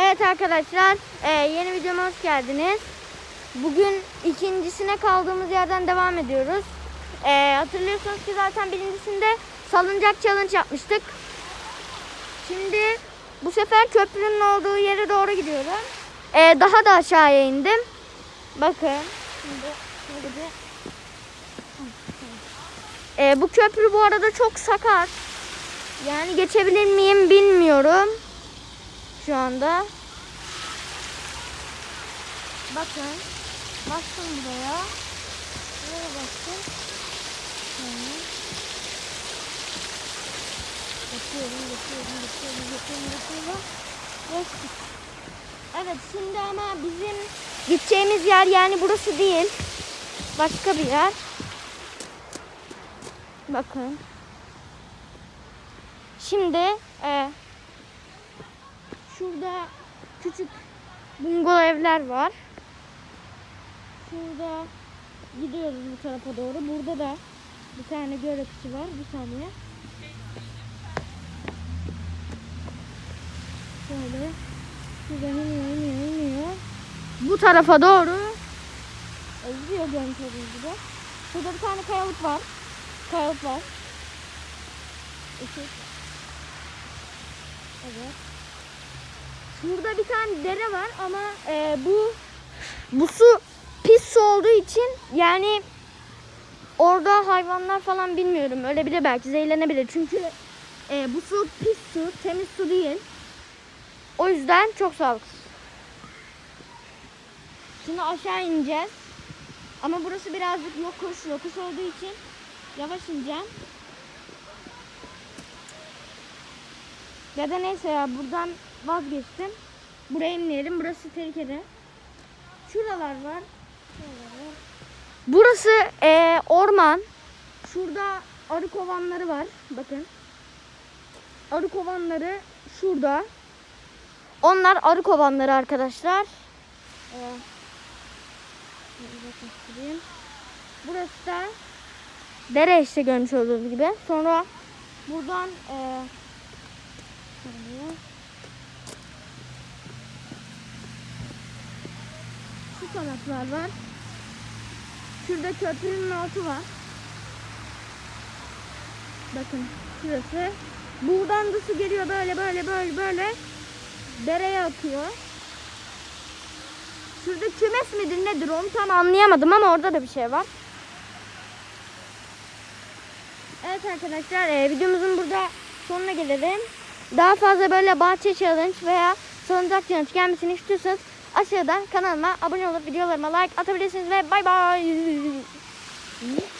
Evet arkadaşlar e, yeni videoma hoş geldiniz. Bugün ikincisine kaldığımız yerden devam ediyoruz. E, hatırlıyorsunuz ki zaten birincisinde salıncak challenge yapmıştık. Şimdi bu sefer köprünün olduğu yere doğru gidiyorum. E, daha da aşağıya indim. Bakın. Bu köprü bu arada çok sakat. Yani geçebilir miyim bilmiyorum. Şu anda. Bakın. Bastım buraya. Buraya bastım. Şöyle. Geçiyorum, geçiyorum, geçiyorum, geçiyorum, geçiyorum. Geçtik. Evet şimdi ama bizim gideceğimiz yer yani burası değil. Başka bir yer. Bakın. Şimdi e, şurada küçük bungalov evler var. Şurada gidiyoruz bu tarafa doğru. Burada da bir tane göl var. Bir saniye. Şöyle. Şuradan iniyor, iniyor, iniyor. Bu tarafa doğru gidiyor görmüş olduğunuz gibi. Şurada bir tane kayalık var. Kayalık var. Işık. Evet. Şurada bir tane dere var ama e, bu bu su pis su olduğu için yani orada hayvanlar falan bilmiyorum ölebilir belki zehirlenebilir çünkü e, bu su pis su temiz su değil. O yüzden çok sağlıksız. Şimdi aşağı ineceğiz. Ama burası birazcık yokuş, yokuş olduğu için yavaş ineceğim. Ya da neyse ya buradan vazgeçtim. Buraya inmeyelim. Burası tehlikeli. Şuralar var. Burası eee, orman. Şurada arı kovanları var. Bakın. Arı kovanları şurada. Onlar arı kovanları arkadaşlar. Ee. Burası da dere işte görmüş olduğunuz gibi. Sonra buradan eee Şu taraflar var. Şurada köprünün altı var. Bakın şurası. Buradan da su geliyor böyle böyle böyle böyle. Dereye akıyor. Şurada kümes midir nedir onu tam anlayamadım ama orada da bir şey var. Evet arkadaşlar e, videomuzun burada sonuna gelelim. Daha fazla böyle bahçe challenge veya salıncak challenge gelmesini istiyorsanız aşağıdan kanalıma abone olup videolarıma like atabilirsiniz ve bay bay.